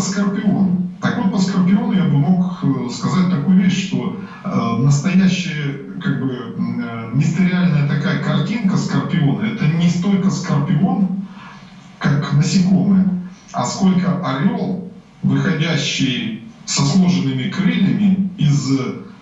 это скорпион. Так вот, по скорпиону я бы мог э, сказать такую вещь, что э, настоящая, как бы, э, мистериальная такая картинка скорпиона, это не столько скорпион, как насекомое, а сколько орел, выходящий со сложенными крыльями из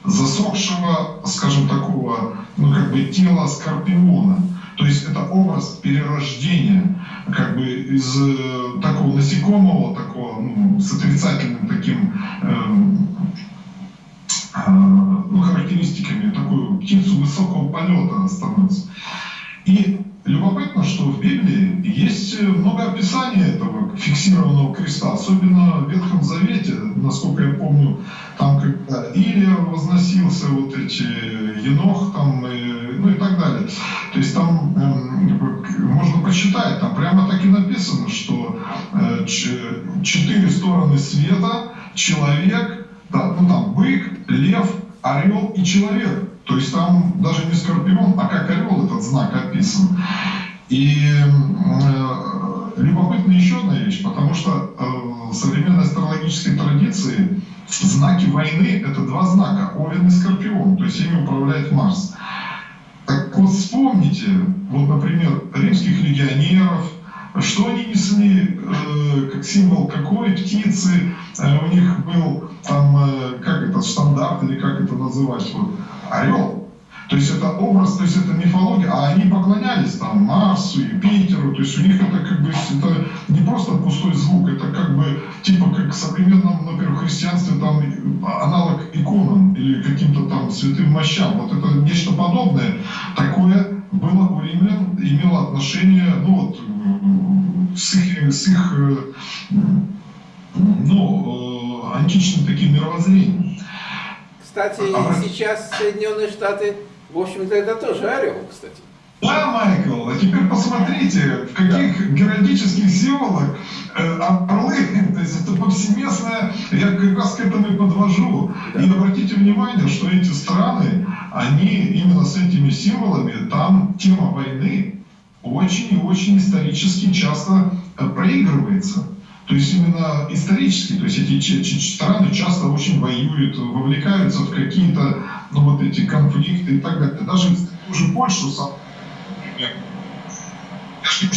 засохшего, скажем, такого, ну, как бы, тела скорпиона. То есть это образ перерождения как бы из э, такого насекомого, такого ну, с отрицательным таким эм, э, ну, характеристиками, такую птицу высокого полета становится. И описаний этого фиксированного креста, особенно в Ветхом Завете, насколько я помню, там когда Илия возносился, вот эти Енох там, и, ну и так далее. То есть там э, можно посчитать, там прямо так и написано, что э, четыре стороны света, человек, да, ну там бык, лев, орел и человек. То есть там даже не скорпион, а как орел этот знак описан. И э, любопытна еще одна вещь, потому что э, в современной астрологической традиции знаки войны – это два знака – Овен и Скорпион, то есть ими управляет Марс. Так вот вспомните, вот, например, римских легионеров, что они несли э, как символ какой птицы, э, у них был там, э, как это, стандарт или как это называть, вот, орел. То есть это образ, то есть это мифология, а они поклонялись там Марсу, Юпитеру, то есть у них это как бы это не просто пустой звук, это как бы типа как в современном, например, христианстве там аналог иконам или каким-то там святым мощам. Вот это нечто подобное. Такое было у римлян, имело отношение, ну вот, с их, с их ну, э, античным таким мировоззрением. Кстати, а, сейчас Соединенные Штаты, в общем-то, это тоже орел, кстати. Да, Майкл, а теперь посмотрите, в каких геральдических символах э, орлы, то есть это повсеместное, я как раз к этому и подвожу. Да. И обратите внимание, что эти страны, они именно с этими символами, там тема войны очень и очень исторически часто э, проигрывается. То есть именно исторически, то есть эти страны часто очень воюют, вовлекаются в какие-то ну, вот эти конфликты и так далее. Даже уже Польшу сам, например, я же не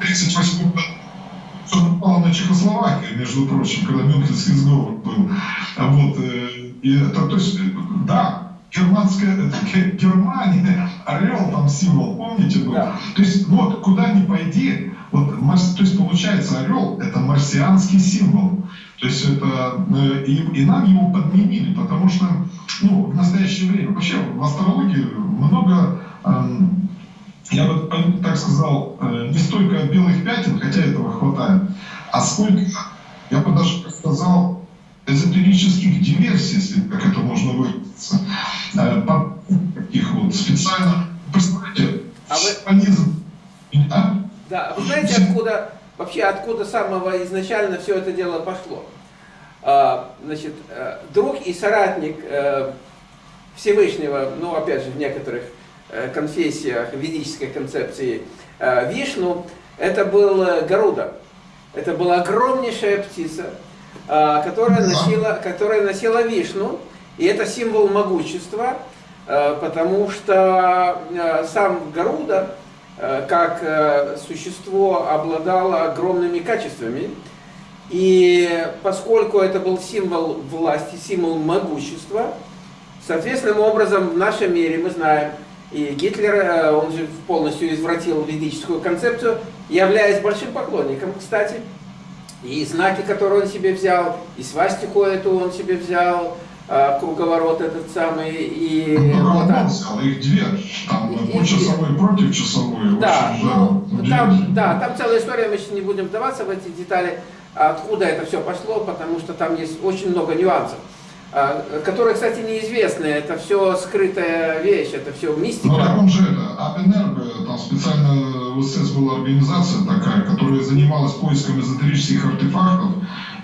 38 году что напало на Чехословакию, между прочим, когда Мюнхенский сговор был. Вот, э, и это, то есть, да, германская, это, Германия, орел там символ, помните был? Да. То есть, вот, куда ни пойди, вот, то есть получается орел это марсианский символ. То есть это э, и, и нам его подменили, потому что ну, в настоящее время вообще в астрологии много, эм, я бы так сказал, э, не столько белых пятен, хотя этого хватает, а сколько, я бы даже сказал, эзотерических диверсий, если как это можно выразиться, э, таких вот специально, представляете, а вы... а? Да, вы знаете, откуда, вообще откуда самого изначально все это дело пошло? А, значит, э, друг и соратник э, Всевышнего, ну, опять же, в некоторых э, конфессиях ведической концепции Вишну, это был Гаруда. Это была огромнейшая птица, которая носила, которая носила Вишну, и это символ могущества, потому что сам Гаруда как э, существо обладало огромными качествами. И поскольку это был символ власти, символ могущества, соответственным образом в нашем мире мы знаем, и Гитлер, э, он же полностью извратил ведическую концепцию, являясь большим поклонником, кстати, и знаки, которые он себе взял, и свастику эту он себе взял, круговорот этот самый. И ну, вот, взял, их две, там и, по часовой против часовой. Да, ну, там, да, там целая история, мы сейчас не будем вдаваться в эти детали, откуда это все пошло, потому что там есть очень много нюансов. А, которые, кстати, неизвестны. Это все скрытая вещь, это все мистика. Ну, так он же Апенерго, там специально в СС была организация такая, которая занималась поиском эзотерических артефактов,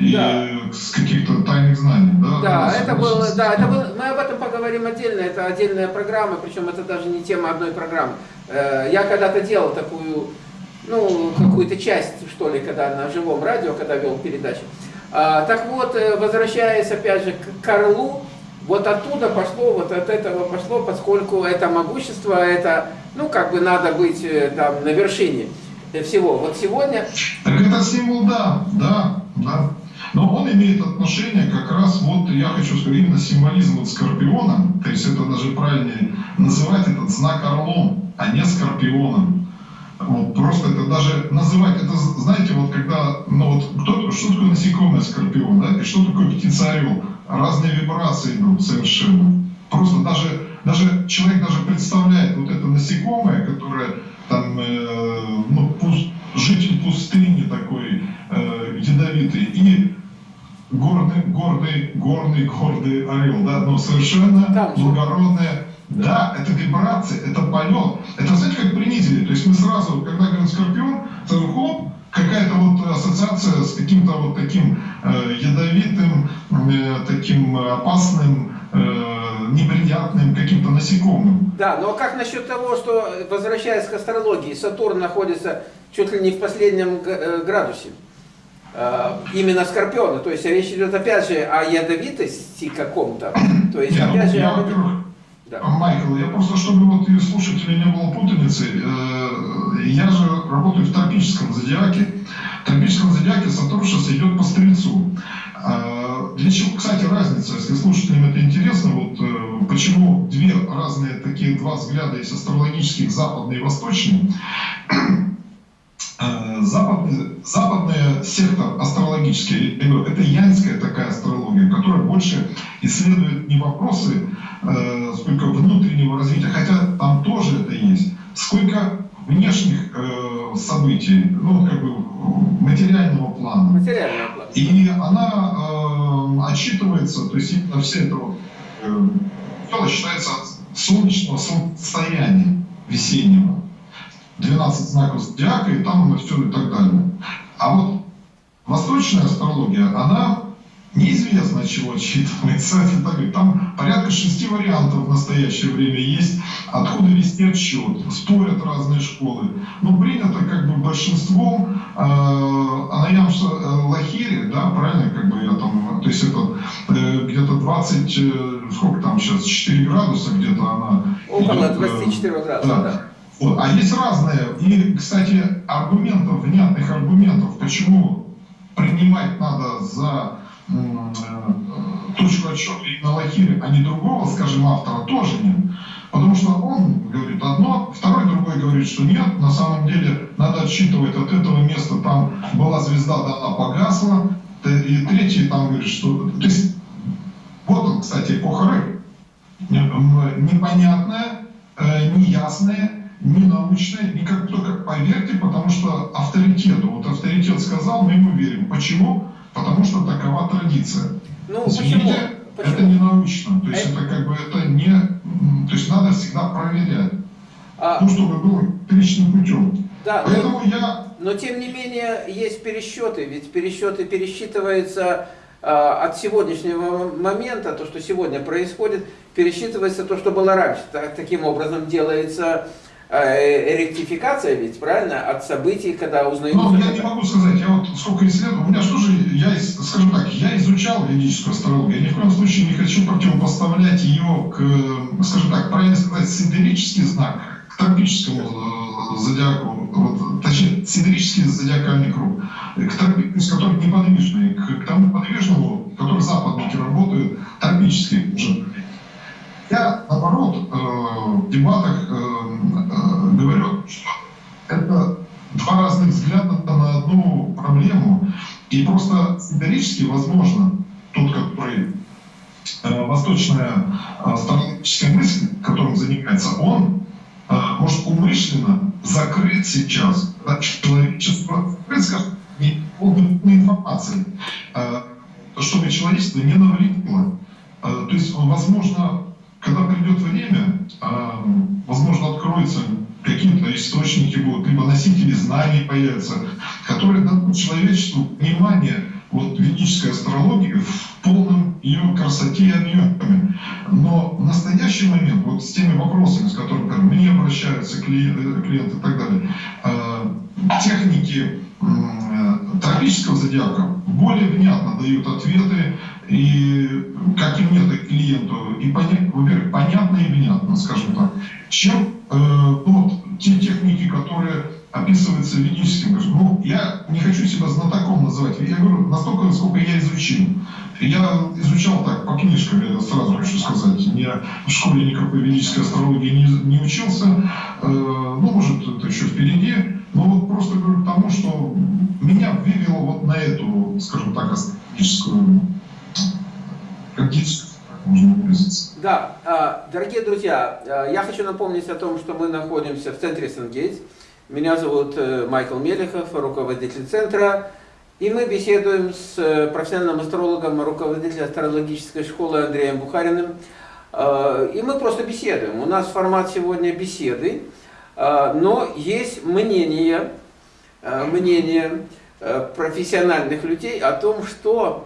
и да. с каких-то тайных знаний, да? Да, это было, да, это было, мы об этом поговорим отдельно, это отдельная программа, причем это даже не тема одной программы. Э, я когда-то делал такую ну, какую-то часть, что ли, когда на живом радио, когда вел передачу. А, так вот, э, возвращаясь опять же к Карлу, вот оттуда пошло, вот от этого пошло, поскольку это могущество, это, ну, как бы надо быть э, там на вершине всего. Вот сегодня... Так это символ, да, да, да. Но он имеет отношение как раз, вот я хочу сказать, именно символизм вот скорпиона, то есть это даже правильнее называть этот знак орлом, а не скорпионом. Вот, просто это даже называть, это знаете, вот когда, ну вот, кто, что такое насекомое скорпион, да, и что такое птица-орел? Разные вибрации идут совершенно. Просто даже, даже человек даже представляет вот это насекомое, которое там, э, ну, пуст, житель пустыни такой э, ядовитый, и гордый, гордый, гордый, гордый орел, да, но совершенно благородное да, это вибрация, это полет. Это, знаете, как принизили. То есть мы сразу, когда говорим скорпион, сразу хоп, какая-то вот ассоциация с каким-то вот таким э, ядовитым, э, таким опасным, э, неприятным каким-то насекомым. Да, но как насчет того, что, возвращаясь к астрологии, Сатурн находится чуть ли не в последнем э, градусе? Э, именно Скорпиона. То есть речь идет опять же о ядовитости каком-то. То есть Нет, опять ну, же... Я. Да. Майкл, я просто, чтобы вот и слушателей не было путаницы, э, я же работаю в тропическом зодиаке. В тропическом зодиаке Сатурн сейчас идет по Стрельцу. Э, для чего, кстати, разница, если слушателям это интересно, вот э, почему две разные такие два взгляда есть астрологических, западный и восточный. Э, западный, западная сектор астрологический, это янская такая астрология, которая больше исследует не вопросы э, внешних э, событий, ну, как бы материального плана. Материального плана. И она э, отчитывается, то есть именно все это вот, э, дело считается солнечного состояния весеннего. 12 знаков зодиака, и там все и так далее. А вот восточная астрология, она неизвестно, от чего отсчитывается. Там порядка шести вариантов в настоящее время есть, откуда вести отсчет. Спорят разные школы. Но принято как бы большинством, э, Анаям э, Лахири, да, правильно, как бы я там, то есть это э, где-то 20, э, сколько там сейчас, 4 градуса где-то она. Около 24 э, градуса, да. да. Вот. А есть разные. И, кстати, аргументов, внятных аргументов, почему принимать надо за точку отсчета именно Лахири, а не другого, скажем, автора, тоже нет. Потому что он говорит одно, второй другой говорит, что нет, на самом деле надо отсчитывать от этого места, там была звезда, да, она погасла, и третий там говорит, что... То есть, вот он, кстати, эпоха рыб. Непонятная, э, неясная, не научное, и как только поверьте, потому что авторитету, вот авторитет сказал, мы ему верим. Почему? Потому что такова традиция. Ну, Извините, почему? почему? это не научно, то есть это, это как бы это не, то есть надо всегда проверять, а... ну, чтобы было первичным путем. Да, Поэтому но, я... но тем не менее есть пересчеты, ведь пересчеты пересчитываются э, от сегодняшнего момента, то, что сегодня происходит, пересчитывается то, что было раньше. Так, таким образом делается Э, ректификация ведь, правильно, от событий, когда узнают... Ну, я не могу сказать, я вот сколько исследовал, у меня что же, я, скажем так, я изучал ведическую астрологию, я ни в коем случае не хочу противопоставлять ее к, скажем так, правильно сказать, сидерический знак, к тропическому э, зодиаку, вот, точнее, сидерический зодиакальный круг, к тропическому, с которым неподвижный, к, к тому подвижному, который западники работают, тропический уже. Я, наоборот, э, в дебатах говорю, что это два разных взгляда на одну проблему. И просто символически, возможно, тот, который э, восточная э, стратегическая мысль, которым занимается, он э, может умышленно закрыть сейчас да, человечество, закрыть, скажем, информации, э, чтобы человечество не навредило. Э, то есть, возможно, когда придет время, э, откроются какие-то источники будут, либо носители знаний появятся, которые дадут человечеству понимание вот ведической астрологии в полном ее красоте и объеме. Но в настоящий момент, вот с теми вопросами, с которыми ко мне обращаются клиенты, э, клиенты и так далее, э, техники э, трагического зодиака более внятно дают ответы и как и клиенту, и понятно, понятно и внятно, скажем так, чем э, ну, вот, те техники, которые описываются ведическим. Ну, я не хочу себя знатоком называть, я говорю настолько, насколько я изучил. Я изучал так, по книжкам, я сразу хочу сказать, не в школе никакой ведической астрологии не, не учился, э, ну, может, это еще впереди, но вот просто говорю к тому, что меня вывело вот на эту, скажем так, астрологическую практическую да, а, дорогие друзья, а, я хочу напомнить о том, что мы находимся в центре Сангейтс. Меня зовут э, Майкл Мелехов, руководитель центра. И мы беседуем с э, профессиональным астрологом, руководителем астрологической школы Андреем Бухариным. А, и мы просто беседуем. У нас формат сегодня беседы, но есть мнение, мнение профессиональных людей о том, что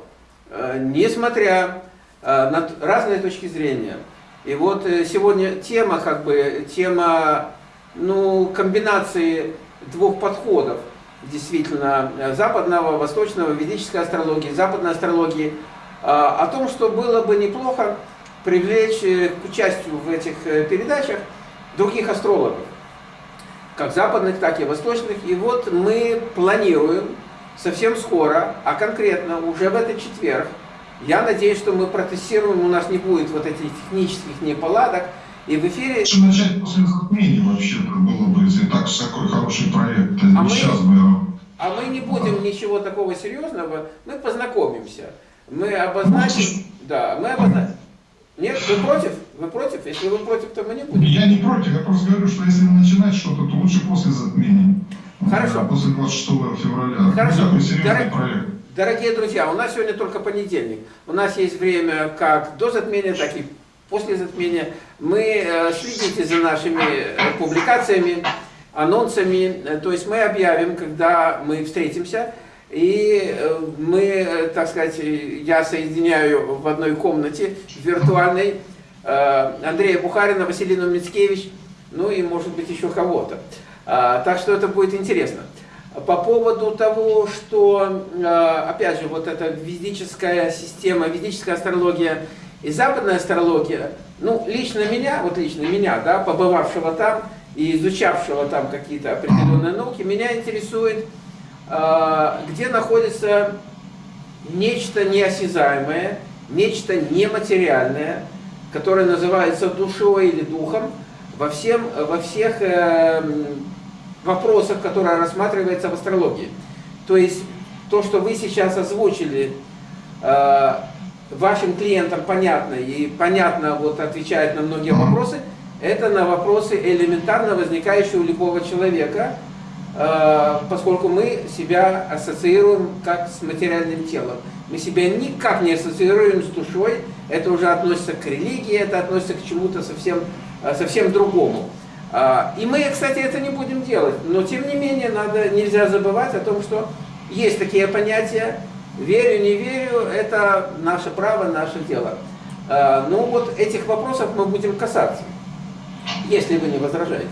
несмотря Э, на разные точки зрения. И вот э, сегодня тема, как бы, тема ну, комбинации двух подходов, действительно, э, западного, восточного, ведической астрологии, западной астрологии, о том, что было бы неплохо привлечь к участию в этих передачах других астрологов, как западных, так и восточных. И вот мы планируем совсем скоро, а конкретно уже в этот четверг, я надеюсь, что мы протестируем, у нас не будет вот этих технических неполадок, и в эфире... Что начать после затмения вообще-то было бы, если так такой хороший проект. А мы, сейчас бы... а мы не будем ничего такого серьезного, мы познакомимся. Мы обозначим... Ну, да, мы обозначим... Нет, вы против? Вы против? Если вы против, то мы не будем. Я не против, я просто говорю, что если начинать что-то, то лучше после затмения. Хорошо. После 26 февраля. Хорошо. Дорог... проект. Дорогие друзья, у нас сегодня только понедельник. У нас есть время как до затмения, так и после затмения. Мы э, следите за нашими э, публикациями, анонсами. Э, то есть мы объявим, когда мы встретимся. И мы, так сказать, я соединяю в одной комнате виртуальной Андрея Бухарина, Василину Мицкевич, ну и может быть еще кого-то. Так что это будет интересно. По поводу того, что, э, опять же, вот эта ведическая система, ведическая астрология и западная астрология, ну, лично меня, вот лично меня, да, побывавшего там и изучавшего там какие-то определенные науки, меня интересует, э, где находится нечто неосязаемое, нечто нематериальное, которое называется душой или духом, во, всем, во всех эм, вопросах, которые рассматриваются в астрологии. То есть то, что вы сейчас озвучили, э, вашим клиентам понятно и понятно вот отвечает на многие вопросы, это на вопросы элементарно возникающие у любого человека, э, поскольку мы себя ассоциируем как с материальным телом. Мы себя никак не ассоциируем с душой, это уже относится к религии, это относится к чему-то совсем, э, совсем другому. А, и мы, кстати, это не будем делать, но тем не менее надо, нельзя забывать о том, что есть такие понятия, верю, не верю, это наше право, наше дело. А, ну вот этих вопросов мы будем касаться, если вы не возражаете.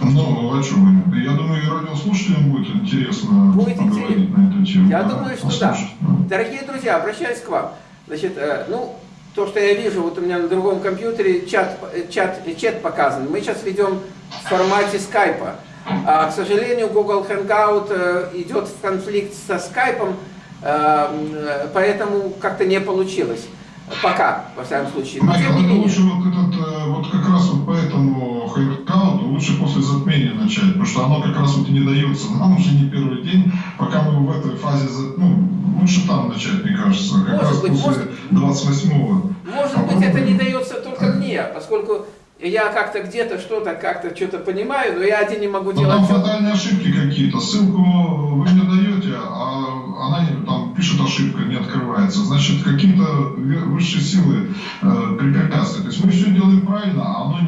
Ну, а что вы? Я думаю, и радиослушателям будет интересно будет поговорить интересно. на эту тему. Я да, думаю, что послушать. да. Дорогие друзья, обращаюсь к вам. Значит, э, ну, то, что я вижу, вот у меня на другом компьютере чат, чат, чат показан. Мы сейчас ведем в формате скайпа. А, к сожалению, Google Hangout э, идет в конфликт со скайпом, э, поэтому как-то не получилось. Пока, во всяком случае. Но, не менее... лучше вот этот, э, вот как раз вот по этому хайркаунту лучше после затмения начать, потому что оно как раз вот и не дается нам уже не первый день, пока мы в этой фазе, ну, лучше там начать, мне кажется, как может раз быть, после 28-го. Может быть, это не дается только мне, поскольку я как-то где-то что-то, как-то что-то понимаю, но я один не могу но делать. Там фатальные ошибки какие-то. Ссылку вы мне даете, а она там пишет ошибка, не открывается. Значит, какие-то высшие силы э, препятствуют. То есть мы все делаем правильно, а оно,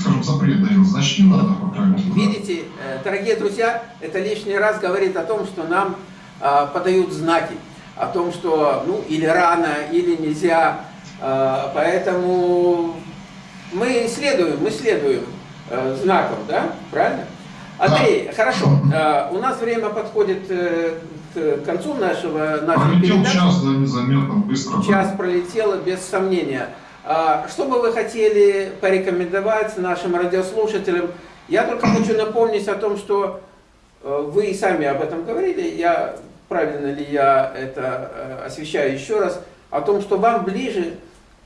скажем, запрет дает. Значит, не надо поправить. Видите, э, дорогие друзья, это лишний раз говорит о том, что нам э, подают знаки. О том, что ну или рано, или нельзя. Э, поэтому мы следуем, мы следуем э, знаком, да? Правильно? Андрей, да. хорошо. Э, у нас время подходит э, к концу нашего, нашей Пролетел передачи. час, да, незаметно, быстро. Час пролетело, без сомнения. А, что бы вы хотели порекомендовать нашим радиослушателям? Я только хочу напомнить о том, что э, вы и сами об этом говорили, я, правильно ли я это э, освещаю еще раз, о том, что вам ближе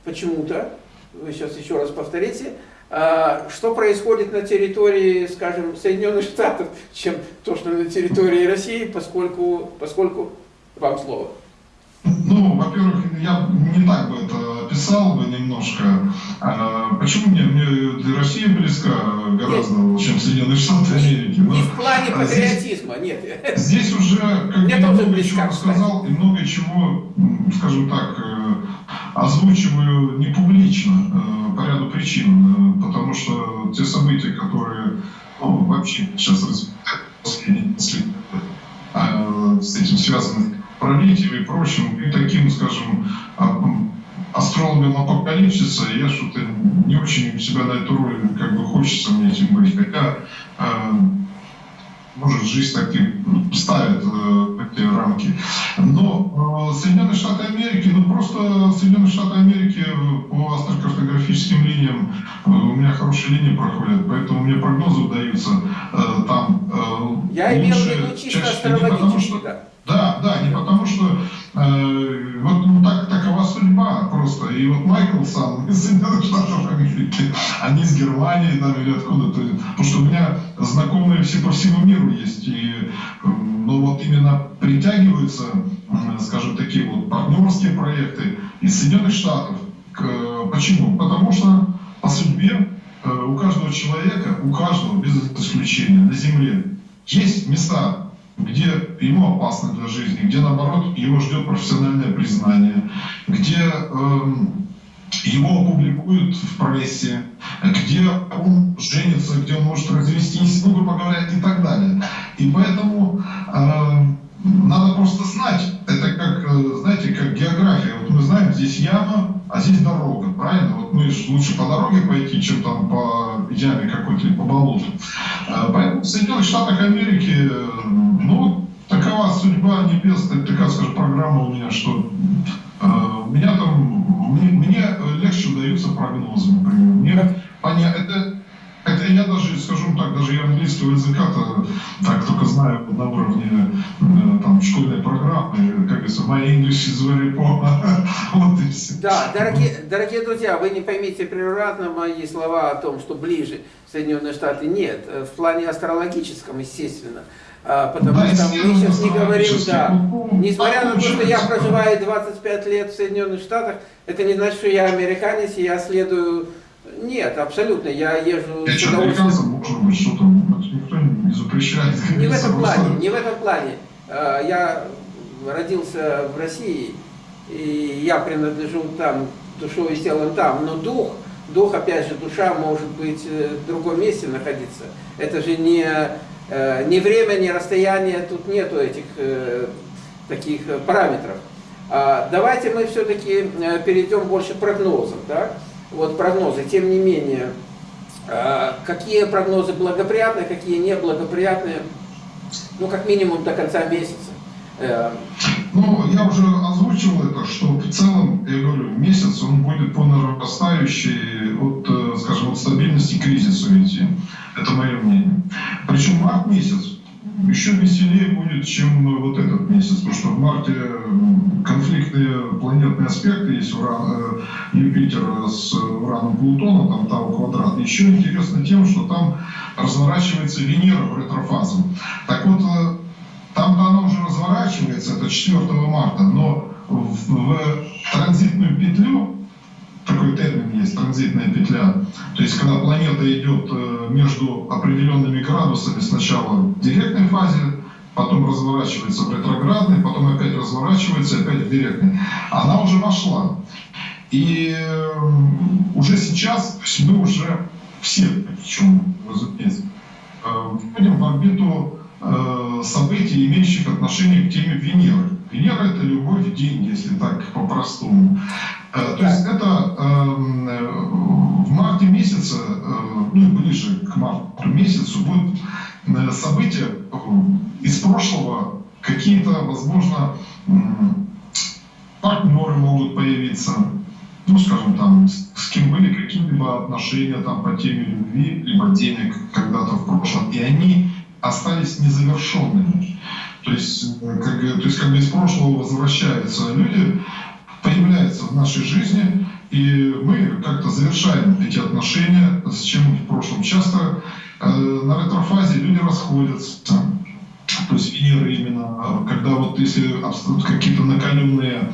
почему-то, вы сейчас еще раз повторите, а, что происходит на территории, скажем, Соединенных Штатов, чем то, что на территории России, поскольку, поскольку вам слово. Ну, во-первых, я не так бы это описал бы немножко. А, почему мне, мне Россия близка гораздо, нет. чем Соединенные Штаты Америки? Не в плане а патриотизма, здесь, нет. Здесь уже, как мне я много чего рассказал, и много чего, скажем так, э, озвучиваю не публично, э, по ряду причин, э, потому что те события, которые ну, вообще сейчас развиваются, с этим связаны правителей и прочим, и таким, скажем, астрологом апокалипсиса, я что-то не очень себя на эту роль как бы хочется мне этим быть. Хотя, э, может, жизнь таки ставит э, эти рамки. Но э, Соединенные Штаты Америки, ну просто Соединенные Штаты Америки по астрокартографическим линиям, э, у меня хорошие линии проходят, поэтому мне прогнозы даются э, там. Э, Я имел в виду чисто астрологически, да, да, не потому что э, вот ну, так, такова судьба просто. И вот Майкл сам из Соединенных Штатов Америки, а не из Германии там, или откуда-то. Потому что у меня знакомые все по всему миру есть. И ну, вот именно притягиваются, скажем, такие вот партнерские проекты из Соединенных Штатов. Почему? Потому что по судьбе э, у каждого человека, у каждого без исключения на Земле есть места, где ему опасно для жизни, где наоборот его ждет профессиональное признание, где э, его опубликуют в прессе, где он женится, где он может развестись, ну, грубо говоря, и так далее. И поэтому э, надо просто знать, это как, э, знаете, как география. Вот мы знаем, здесь яма, а здесь дорога, правильно? Вот мы же лучше по дороге пойти, чем там по яме какой-то или по болоту. Э, поэтому в Соединенных Штатах Америки, э, ну, такова судьба небес, такая, скажем, программа у меня, что э, меня там, мне, мне легче удаются прогнозы, например. Мне понятно, это скажу так, даже я английского языка-то так только знаю на уровне э, там, школьной программы, как говорится, my English is very poor. вот и все. Да, дорогие, дорогие друзья, вы не поймите превратно мои слова о том, что ближе Соединенные Штаты нет, в плане астрологическом, естественно. А, потому да, что мы сейчас не говорим, да, несмотря на то, что я проживаю 25 лет в Соединенных Штатах, это не значит, что я американец, и я следую нет, абсолютно. Я езжу я с удовольствием. может быть, что-то никто не запрещает. Не в этом плане, не в этом плане. А, я родился в России, и я принадлежу там, душой и телом там, но дух, дух, опять же, душа может быть э, в другом месте находиться. Это же не, э, не время, не расстояние, тут нету этих э, таких параметров. А, давайте мы все-таки перейдем больше к прогнозам. Так? Вот прогнозы. Тем не менее, а, какие прогнозы благоприятные, какие неблагоприятные, ну, как минимум до конца месяца. Э, ну, я уже озвучил это, что в целом, я говорю, месяц он будет по нарастающей от, э, скажем, от стабильности кризису идти. Это мое мнение. Причем март месяц еще веселее будет, чем вот этот месяц, потому что в марте конфликтные планетные аспекты есть Уран, э, Юпитер с Ураном Плутоном, там Тау квадрат. Еще интересно тем, что там разворачивается Венера в ретрофазу. Так вот, э, там-то она уже разворачивается, это 4 марта, но в, в транзитную петлю такой термин есть, транзитная петля. То есть, когда планета идет э, между определенными градусами, сначала в директной фазе, потом разворачивается в ретроградной, потом опять разворачивается, опять в директной. Она уже вошла. И э, уже сейчас, мы уже все, причем, разумеется, э, входим в орбиту событий, имеющих отношение к теме Венеры. Венера – это любовь в деньги, если так по-простому. Э, то есть это эм, э, в марте месяце, э, ну и ближе к марту месяцу, будут события из прошлого какие-то, возможно, партнеры могут появиться, ну, скажем, там, с кем были какие-либо отношения там по теме любви, либо денег когда-то в прошлом, и они остались незавершенными. То есть, э, как, то есть, как бы из прошлого возвращаются люди, появляются в нашей жизни, и мы как-то завершаем эти отношения с чем в прошлом. Часто э, на ретрофазе люди расходятся, то есть Венера именно, когда вот если какие-то накаленные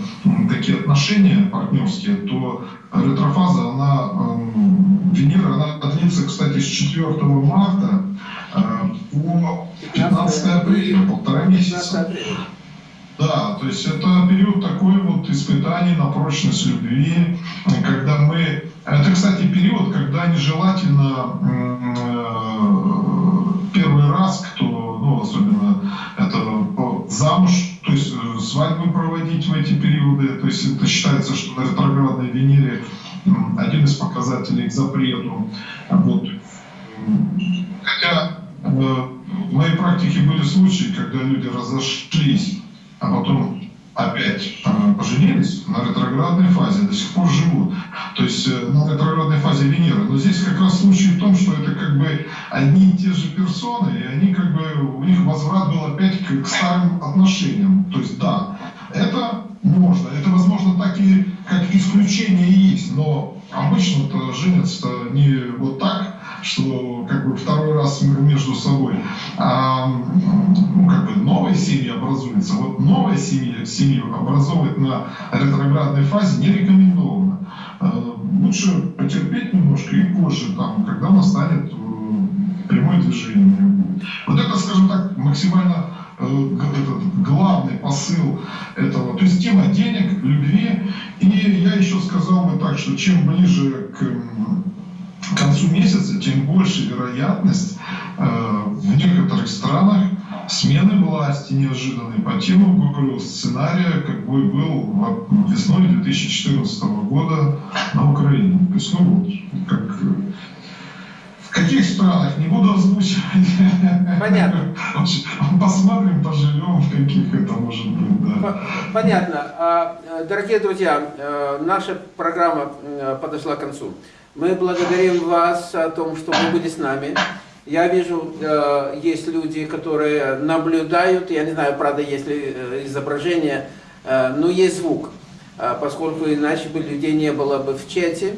такие отношения партнерские, то ретрофаза, она, Венера, она длится, кстати, с 4 марта э, по 15 апреля, полтора месяца. Да, то есть это период такой вот испытаний на прочность любви, когда мы... Это, кстати, период, когда нежелательно э, первый раз, кто, ну, особенно это замуж, то есть э, свадьбы проводить в эти периоды, то есть это считается, что на ретроградной Венере один из показателей к запрету. Вот. Хотя э, в моей практике были случаи, когда люди разошлись а потом опять э, поженились на ретроградной фазе, до сих пор живут. То есть э, на ретроградной фазе Венеры. Но здесь как раз случай в том, что это как бы одни и те же персоны, и они как бы, у них возврат был опять к, к старым отношениям. То есть да, это можно, это возможно так и как исключение есть, но обычно-то женятся не вот так, что как бы второй раз между собой, а ну, как бы новые семьи образуются. Вот новая семья, семью образовывать на ретроградной фазе не рекомендовано. А, лучше потерпеть немножко и позже, там, когда настанет э, прямое движение. Вот это, скажем так, максимально что чем ближе к концу месяца, тем больше вероятность э, в некоторых странах смены власти неожиданной по тему, говорю, сценария, какой был весной 2014 года на Украине. То как в каких странах, не буду озвучивать. Понятно. Посмотрим, поживем, в каких это может быть, да. Понятно. А, э, дорогие друзья, э, наша программа подошла к концу. Мы благодарим вас о том, что вы были с нами. Я вижу, э, есть люди, которые наблюдают, я не знаю, правда, есть ли э, изображение, э, но есть звук, поскольку иначе бы людей не было бы в чате.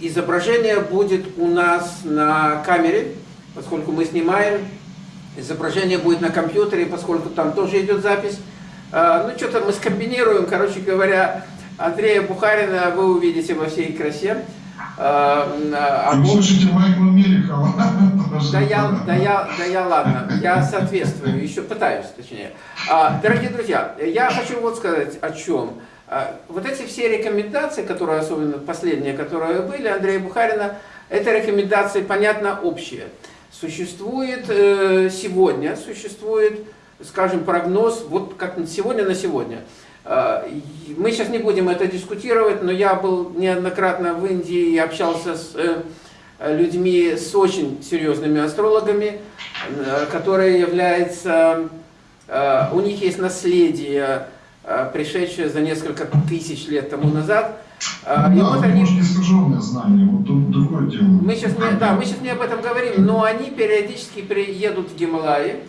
Изображение будет у нас на камере, поскольку мы снимаем. Изображение будет на компьютере, поскольку там тоже идет запись. Ну, что-то мы скомбинируем, короче говоря, Андрея Бухарина вы увидите во всей красе. А, а, вы слышите Майкла Мелехова. Да я, да, я, да я ладно, я соответствую, еще пытаюсь, точнее. А, дорогие друзья, я хочу вот сказать о чем. Вот эти все рекомендации, которые, особенно последние, которые были, Андрея Бухарина, это рекомендации, понятно, общие. Существует э, сегодня, существует, скажем, прогноз, вот как сегодня на сегодня – Э, мы сейчас не будем это дискутировать, но я был неоднократно в Индии и общался с э, людьми, с очень серьезными астрологами, э, которые являются, у них есть наследие, пришедшее за несколько тысяч лет тому назад. Да, и вот они... не знание, вот тут другое дело. Мы сейчас не, да, мы сейчас не об этом говорим, но они периодически приедут в Гималаи,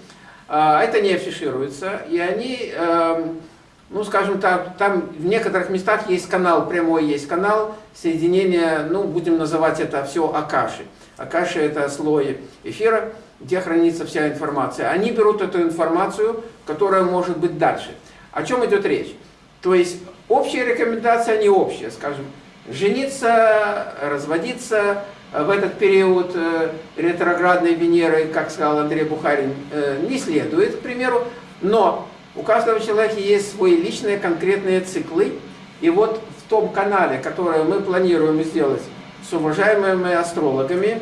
это не афишируется, и они эм, ну, скажем так, там в некоторых местах есть канал, прямой есть канал соединения, ну, будем называть это все Акаши. Акаши это слой эфира, где хранится вся информация. Они берут эту информацию, которая может быть дальше. О чем идет речь? То есть общие рекомендации, они общие, скажем, жениться, разводиться в этот период э, ретроградной Венеры, как сказал Андрей Бухарин, э, не следует, к примеру, но у каждого человека есть свои личные конкретные циклы. И вот в том канале, который мы планируем сделать с уважаемыми астрологами,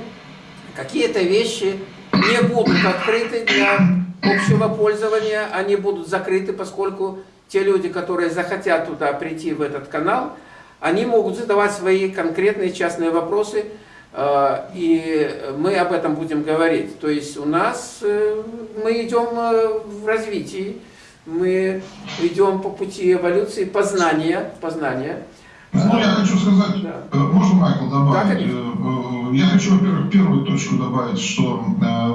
какие-то вещи не будут открыты для общего пользования, они будут закрыты, поскольку те люди, которые захотят туда прийти в этот канал, они могут задавать свои конкретные частные вопросы, э, и мы об этом будем говорить. То есть у нас э, мы идем в развитии, мы идем по пути эволюции познания, познания. Ну, я хочу сказать, да. можно, Майкл, добавить? Да, я хочу, во-первых, первую точку добавить, что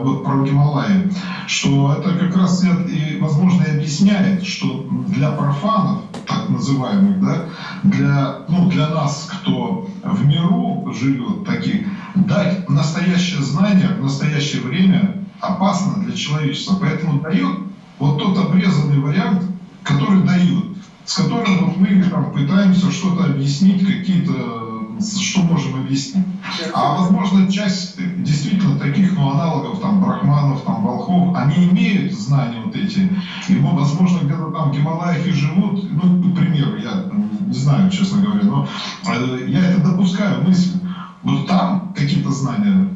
вот про Гималаи, что это как раз и, возможно, и объясняет, что для профанов, так называемых, да, для, ну, для нас, кто в миру живет, таких, дать настоящее знание в настоящее время опасно для человечества. Поэтому дает вот тот обрезанный вариант, который дают, с которым мы там, пытаемся что-то объяснить, какие-то, что можем объяснить. А возможно, часть действительно таких ну, аналогов, там, брахманов, там, волхов, они имеют знания вот эти. И, возможно, где-то там в Гималаях и живут, ну, к примеру, я не знаю, честно говоря, но э, я это допускаю мысль. Вот там какие-то знания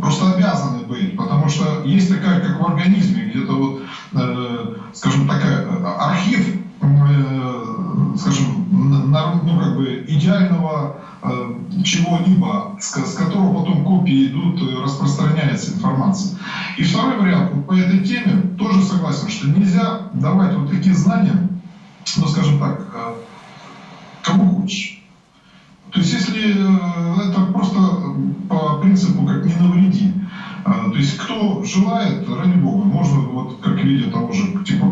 просто обязаны быть, потому что есть такая, как в организме, где-то вот, э, скажем, такая э, архив, э, скажем, на, ну, как бы идеального э, чего-либо, с, которого потом копии идут, э, распространяется информация. И второй вариант, вот по этой теме тоже согласен, что нельзя давать вот такие знания, ну, скажем так, э, кому хочешь. То есть если э, это просто по принципу как не навреди. То есть кто желает, ради бога, можно вот как в виде того же типа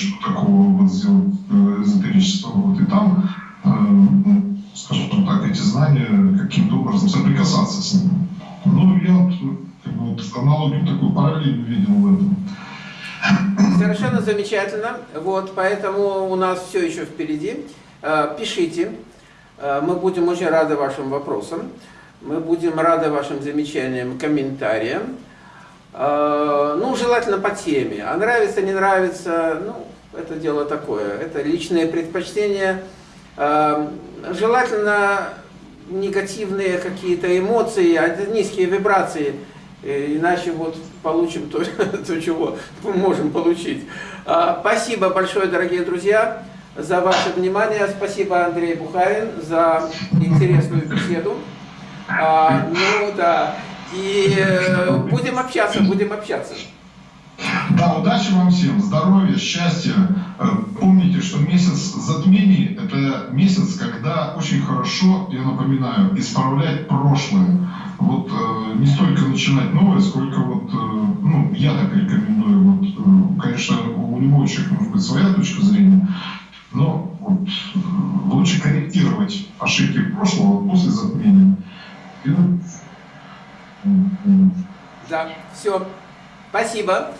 что такого вот сделать э, эзотерического. Вот, и там, э, ну, скажем так, эти знания каким-то образом соприкасаться с ними. Ну, я как бы, вот аналогию такую параллель видел в этом. Совершенно замечательно. Вот, поэтому у нас все еще впереди. Пишите, Э, мы будем очень рады вашим вопросам, мы будем рады вашим замечаниям, комментариям. Ну, желательно по теме. А нравится, не нравится, ну, это дело такое. Это личные предпочтения. Э, желательно негативные какие-то эмоции, а низкие вибрации, иначе вот получим то, то, чего мы можем получить. Спасибо большое, дорогие друзья за ваше внимание. Спасибо, Андрей Бухарин, за интересную беседу. А, ну да, и э, будем общаться, будем общаться. Да, удачи вам всем, здоровья, счастья. Э, помните, что месяц затмений – это месяц, когда очень хорошо, я напоминаю, исправлять прошлое. Вот э, не столько начинать новое, сколько вот, э, ну, я так рекомендую. Вот, конечно, у любого человека может быть своя точка зрения, но вот, лучше корректировать ошибки прошлого после затмения. Да, все. Спасибо.